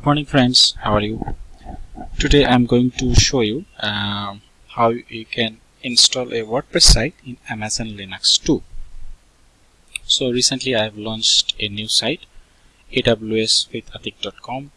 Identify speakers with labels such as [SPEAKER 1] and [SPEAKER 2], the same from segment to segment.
[SPEAKER 1] Good morning friends, how are you? Today I'm going to show you um, how you can install a WordPress site in Amazon Linux 2. So recently I have launched a new site AWS with Atik.com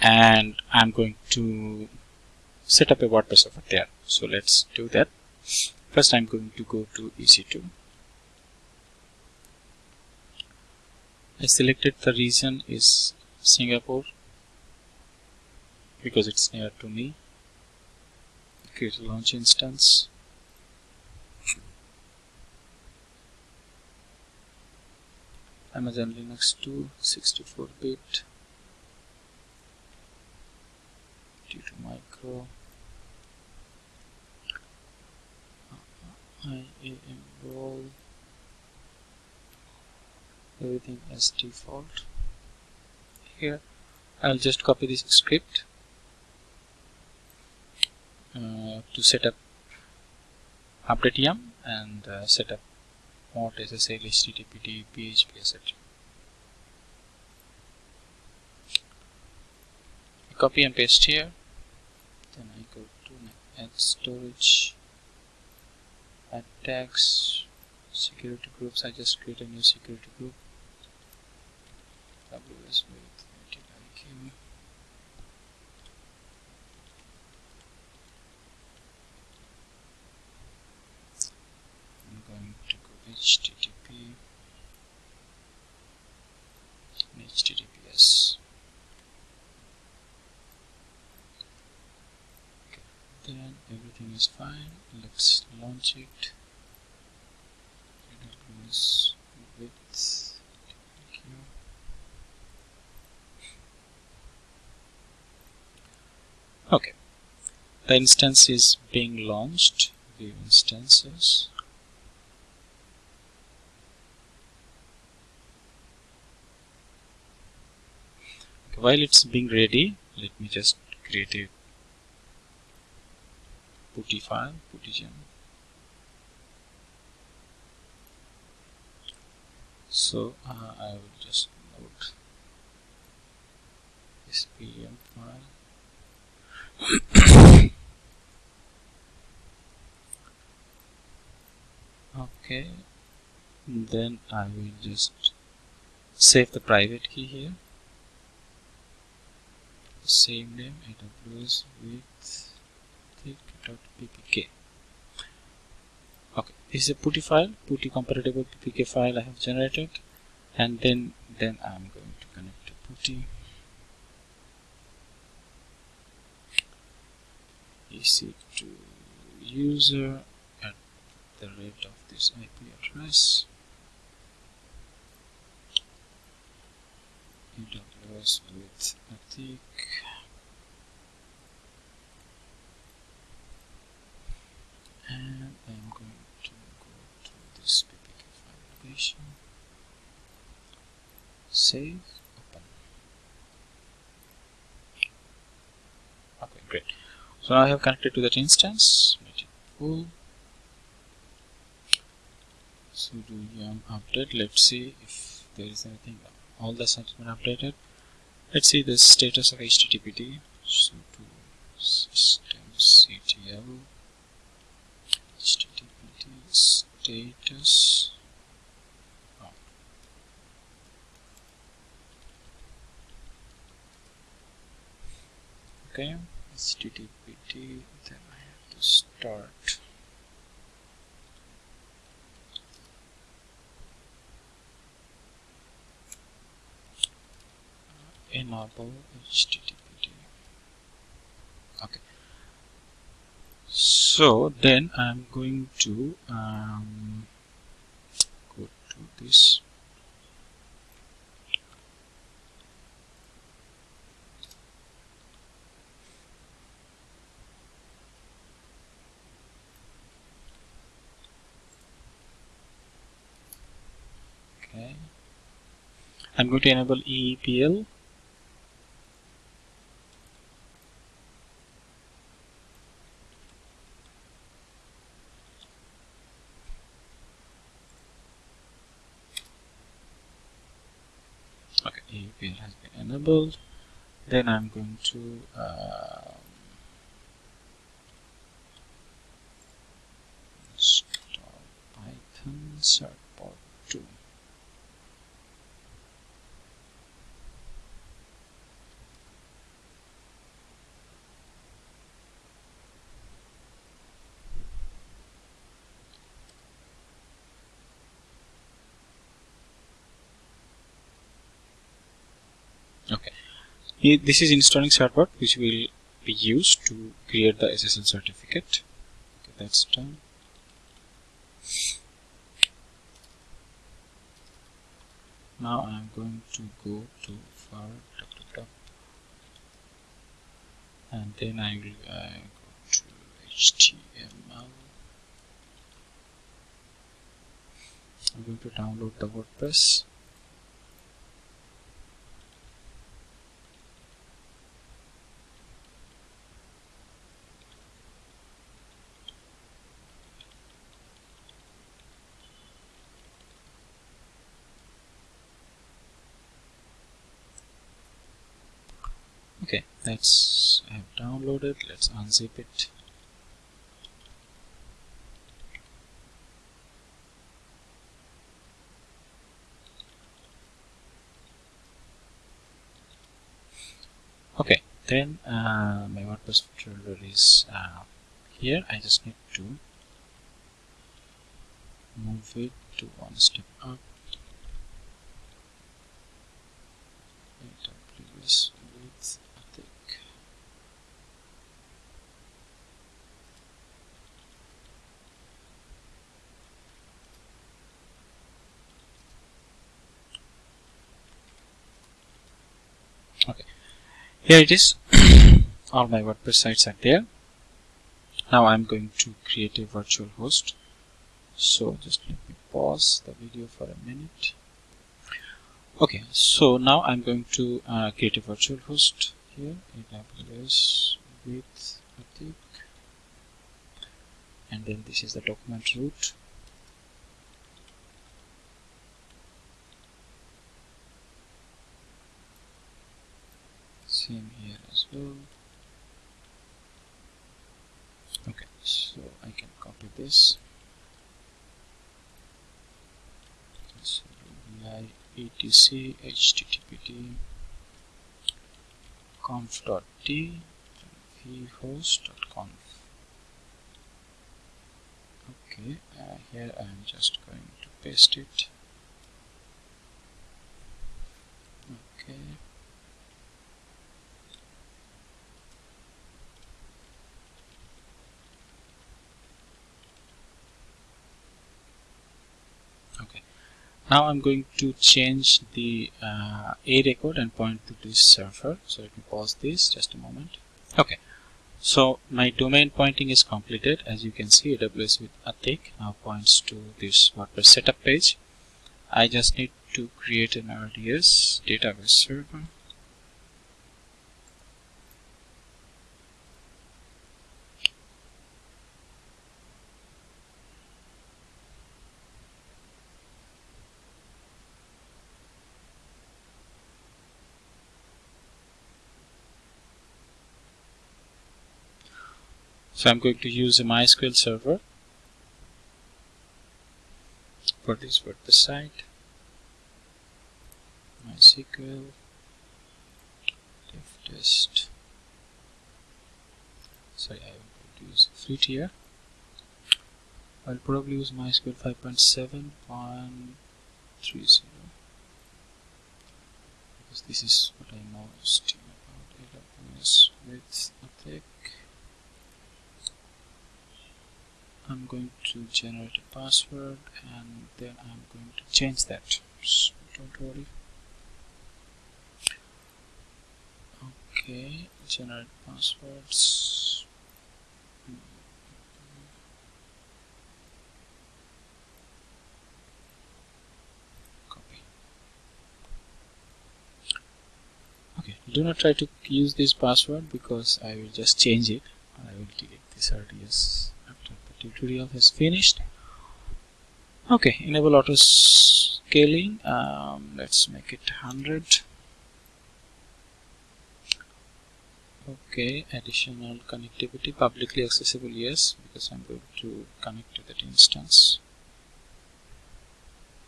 [SPEAKER 1] and I'm going to set up a WordPress over there. So let's do that. First I'm going to go to EC2. I selected the region is Singapore because it's near to me. Create a launch instance. Amazon Linux 2 64-bit due to micro. IAM role everything as default. Here I'll just copy this script to set up update yum and uh, set up mod SSL HTTPD PHP etc. Copy and paste here. Then I go to add storage, add tags, security groups. I just create a new security group. WS with IQ. Http and https okay. then everything is fine. Let's launch it. AWS with okay. The instance is being launched. View instances while it's being ready let me just create a putty file PuTTYgen. So uh, I will just note this pem file. Okay. Then I will just save the private key here same name aws with thick.ppk okay this is a putty file putty compatible ppk file I have generated and then then I'm going to connect to putty ec2 user at the rate of this IP address AWS with Atik and I'm going to go to this ppk file location. Save open. Okay great. So now I have connected to that instance. Let it pull sudo yum update? Let's see if there is anything. All the been updated let's see the status of httpd sudo systemctl httpd status. Oh. okay httpd then I have to start enable httpd okay. So then I'm going to um, go to this. Okay. I'm going to enable EPEL okay EPEL has been enabled. Then I'm going to uh, install Python certbot 2 okay. This is installing certbot which will be used to create the SSL certificate. Okay, that's done. Now I'm going to go to for and then I will uh, go to HTML I'm going to download the WordPress okay that's I have downloaded. Let's unzip it. Okay then uh, my WordPress folder is uh, here. I just need to move it to one step up. AWS okay here it is. All my WordPress sites are there. Now I'm going to create a virtual host. So just let me pause the video for a minute. Okay so now I'm going to uh, create a virtual host here. AWS with Atik. And then this is the document root same here as well. Okay so I can copy this. So etc httpd conf.d vhost.conf okay uh, here I am just going to paste it. Okay now I'm going to change the uh, A record and point to this server. So let me pause this just a moment. Okay. So my domain pointing is completed. As you can see AWS with a Atik now points to this WordPress setup page. I just need to create an RDS database server So I'm going to use a MySQL server for this WordPress site. MySQL dev test. Sorry, I am going to use free tier. I'll probably use MySQL 5.7.30 because this is what I most about AWS with Atik. I'm going to generate a password and then I'm going to change that. So don't worry. Okay generate passwords. Copy. Okay do not try to use this password because I will just change it I will delete this RDS tutorial has finished. Okay enable auto scaling. Um, let's make it 100 okay additional connectivity publicly accessible yes because I'm going to connect to that instance.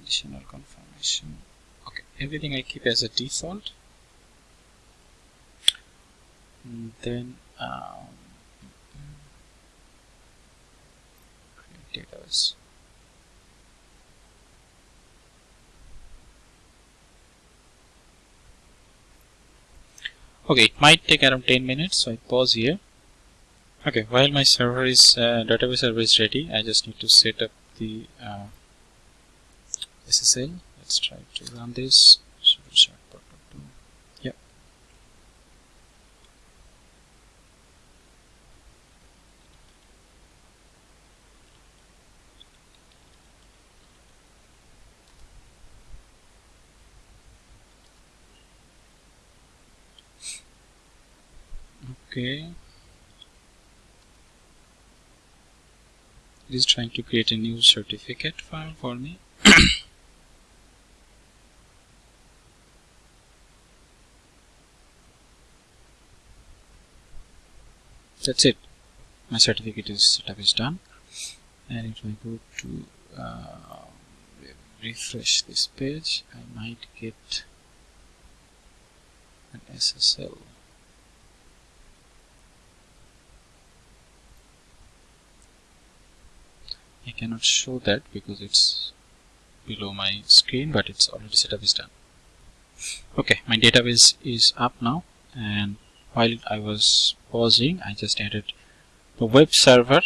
[SPEAKER 1] Additional confirmation. Okay everything I keep as a default. And then um, okay it might take around 10 minutes so I pause here. Okay while my server is uh, database server is ready I just need to set up the uh, SSL let's try to run this okay. It is trying to create a new certificate file for me. That's it. My certificate is setup is done. And if I go to uh, refresh this page I might get an SSL I cannot show that because it's below my screen but it's already setup is done. Okay my database is up now and while I was pausing I just added the web server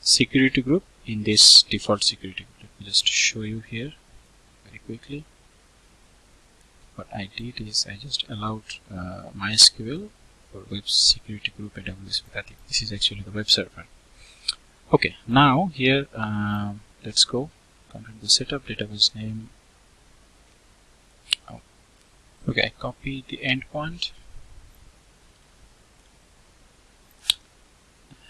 [SPEAKER 1] security group in this default security group. Let me just show you here very quickly. What I did is I just allowed uh, MySQL for web security group AWS think this is actually the web server okay now here uh, let's go. Configure the setup database name. Oh. okay copy the endpoint.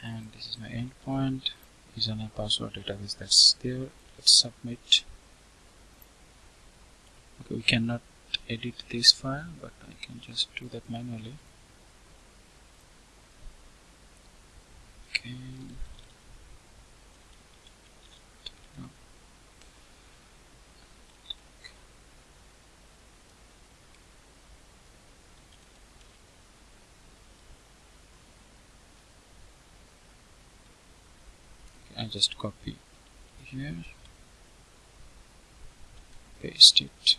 [SPEAKER 1] And this is my endpoint. Username password database that's there. Let's submit. Okay we cannot edit this file but I can just do that manually. Okay Just copy here paste it.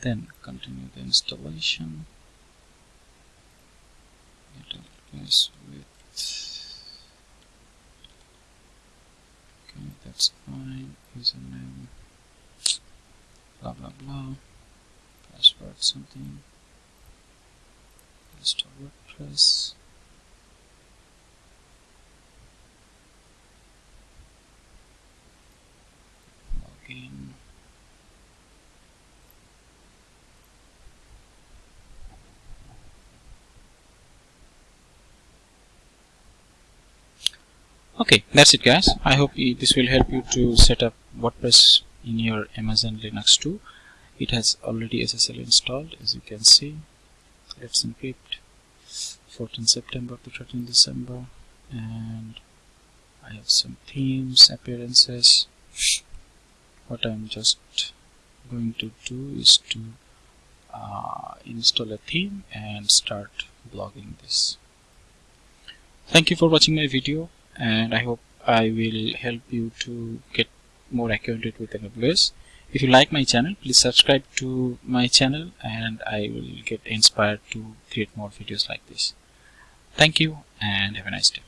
[SPEAKER 1] Then continue the installation. Database with okay that's fine username blah blah blah password something install WordPress. Login. Okay that's it guys. I hope this will help you to set up WordPress in your Amazon Linux 2 it has already SSL installed as you can see let's encrypt 14 September to 13 December and I have some themes appearances. What I'm just going to do is to uh, install a theme and start blogging this. Thank you for watching my video and I hope I will help you to get more acquainted with AWS if you like my channel please subscribe to my channel and I will get inspired to create more videos like this. Thank you and have a nice day